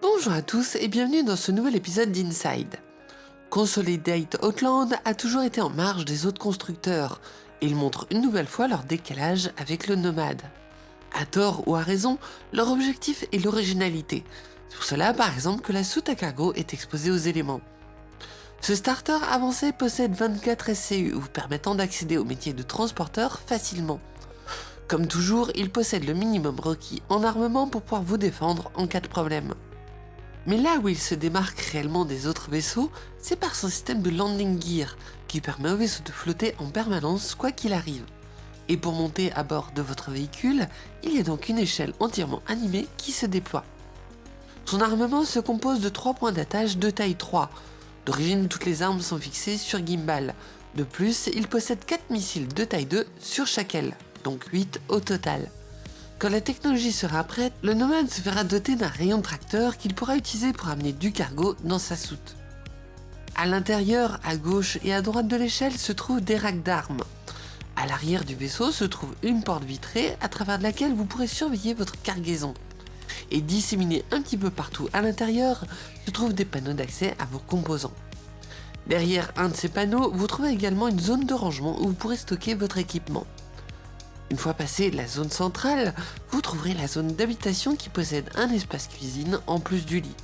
Bonjour à tous et bienvenue dans ce nouvel épisode d'Inside. Consolidate Outland a toujours été en marge des autres constructeurs, et ils montrent une nouvelle fois leur décalage avec le nomade. À tort ou à raison, leur objectif est l'originalité. C'est pour cela par exemple que la soute à cargo est exposée aux éléments. Ce starter avancé possède 24 SCU vous permettant d'accéder au métier de transporteur facilement. Comme toujours, il possède le minimum requis en armement pour pouvoir vous défendre en cas de problème. Mais là où il se démarque réellement des autres vaisseaux, c'est par son système de landing gear, qui permet au vaisseau de flotter en permanence quoi qu'il arrive. Et pour monter à bord de votre véhicule, il y a donc une échelle entièrement animée qui se déploie. Son armement se compose de 3 points d'attache de taille 3. D'origine, toutes les armes sont fixées sur gimbal. De plus, il possède 4 missiles de taille 2 sur chaque aile donc 8 au total. Quand la technologie sera prête, le nomade se verra doté d'un rayon tracteur qu'il pourra utiliser pour amener du cargo dans sa soute. À l'intérieur, à gauche et à droite de l'échelle se trouvent des racks d'armes. À l'arrière du vaisseau se trouve une porte vitrée à travers laquelle vous pourrez surveiller votre cargaison. Et disséminés un petit peu partout à l'intérieur se trouvent des panneaux d'accès à vos composants. Derrière un de ces panneaux, vous trouvez également une zone de rangement où vous pourrez stocker votre équipement. Une fois passé la zone centrale, vous trouverez la zone d'habitation qui possède un espace cuisine en plus du lit.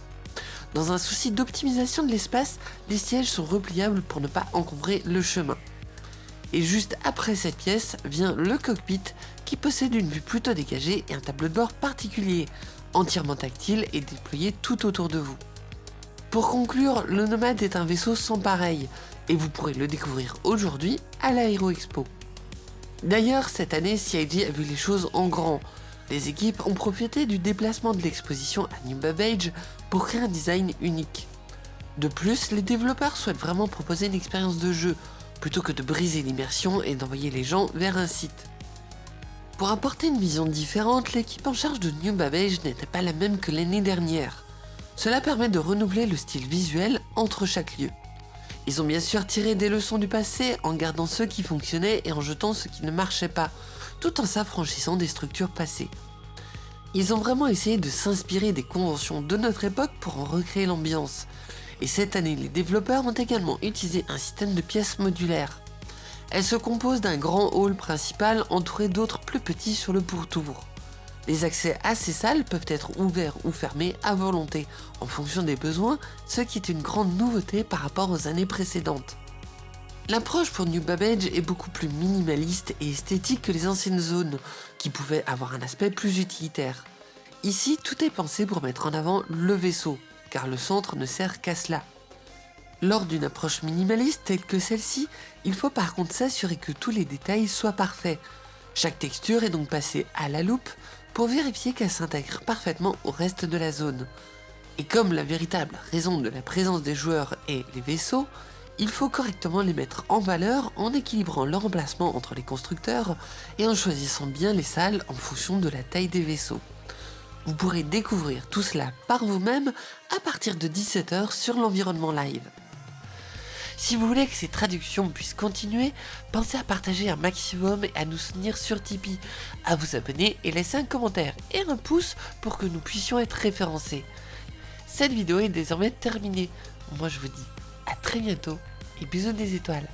Dans un souci d'optimisation de l'espace, les sièges sont repliables pour ne pas encombrer le chemin. Et juste après cette pièce vient le cockpit qui possède une vue plutôt dégagée et un tableau de bord particulier, entièrement tactile et déployé tout autour de vous. Pour conclure, le Nomade est un vaisseau sans pareil, et vous pourrez le découvrir aujourd'hui à l'Aéro Expo. D'ailleurs, cette année, CIG a vu les choses en grand. Les équipes ont profité du déplacement de l'exposition à New Babbage pour créer un design unique. De plus, les développeurs souhaitent vraiment proposer une expérience de jeu, plutôt que de briser l'immersion et d'envoyer les gens vers un site. Pour apporter une vision différente, l'équipe en charge de New Babbage n'était pas la même que l'année dernière. Cela permet de renouveler le style visuel entre chaque lieu. Ils ont bien sûr tiré des leçons du passé en gardant ceux qui fonctionnaient et en jetant ceux qui ne marchaient pas, tout en s'affranchissant des structures passées. Ils ont vraiment essayé de s'inspirer des conventions de notre époque pour en recréer l'ambiance. Et cette année, les développeurs ont également utilisé un système de pièces modulaires. Elles se composent d'un grand hall principal entouré d'autres plus petits sur le pourtour. Les accès à ces salles peuvent être ouverts ou fermés à volonté, en fonction des besoins, ce qui est une grande nouveauté par rapport aux années précédentes. L'approche pour New Babbage est beaucoup plus minimaliste et esthétique que les anciennes zones, qui pouvaient avoir un aspect plus utilitaire. Ici, tout est pensé pour mettre en avant le vaisseau, car le centre ne sert qu'à cela. Lors d'une approche minimaliste telle que celle-ci, il faut par contre s'assurer que tous les détails soient parfaits. Chaque texture est donc passée à la loupe pour vérifier qu'elle s'intègre parfaitement au reste de la zone. Et comme la véritable raison de la présence des joueurs est les vaisseaux, il faut correctement les mettre en valeur en équilibrant leur emplacement entre les constructeurs et en choisissant bien les salles en fonction de la taille des vaisseaux. Vous pourrez découvrir tout cela par vous-même à partir de 17h sur l'environnement live. Si vous voulez que ces traductions puissent continuer, pensez à partager un maximum et à nous soutenir sur Tipeee, à vous abonner et laisser un commentaire et un pouce pour que nous puissions être référencés. Cette vidéo est désormais terminée. Moi je vous dis à très bientôt et bisous des étoiles.